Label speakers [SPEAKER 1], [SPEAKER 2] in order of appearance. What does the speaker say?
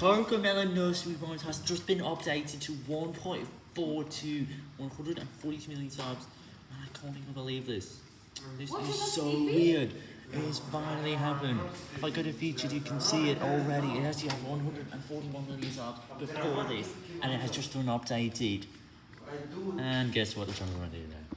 [SPEAKER 1] Cocomelon Nursery Rhymes has just been updated to 1.42 142 million subs. And I can't even believe this. This
[SPEAKER 2] What
[SPEAKER 1] is
[SPEAKER 2] is
[SPEAKER 1] so weird. It has finally happened. If I go to featured, you can see it already. It has to have 141 million subs before this, and it has just been updated. And guess what? the It's already there.